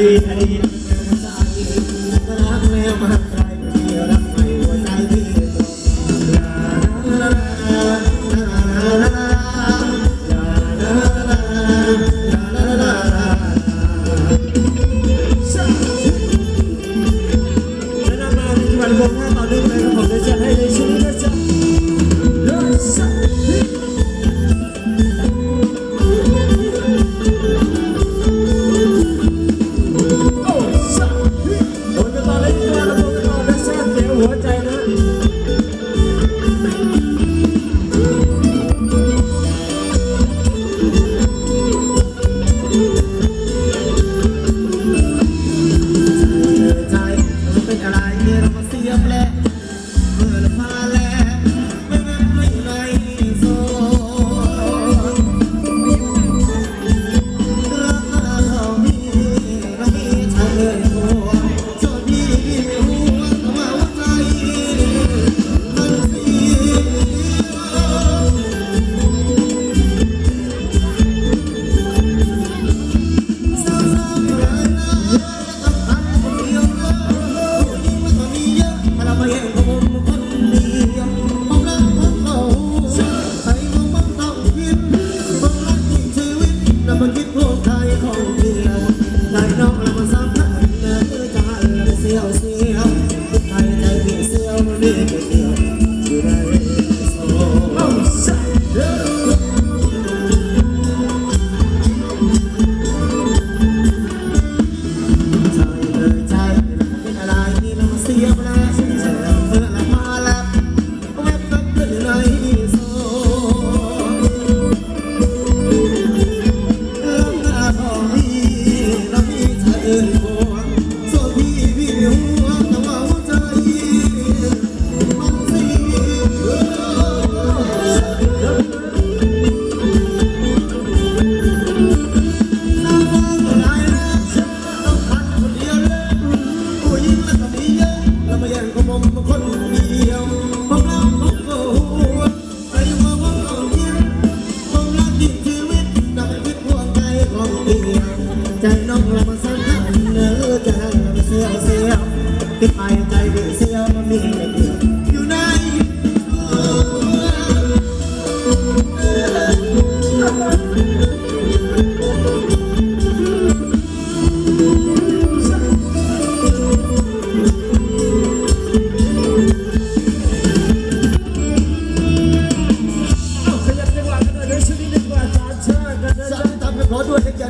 Thank you. 我们困。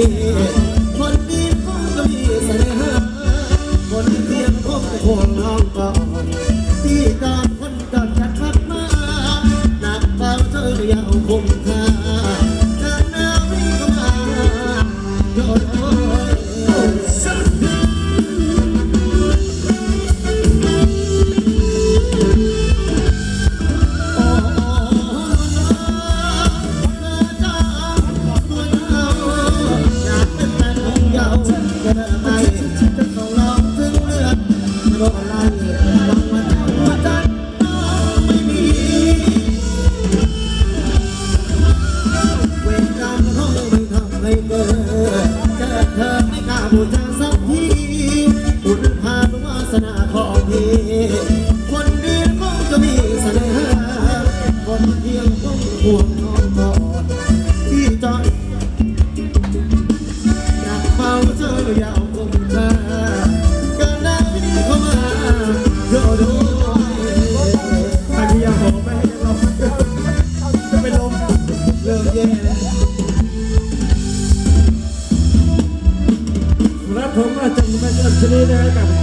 Yeah. Abu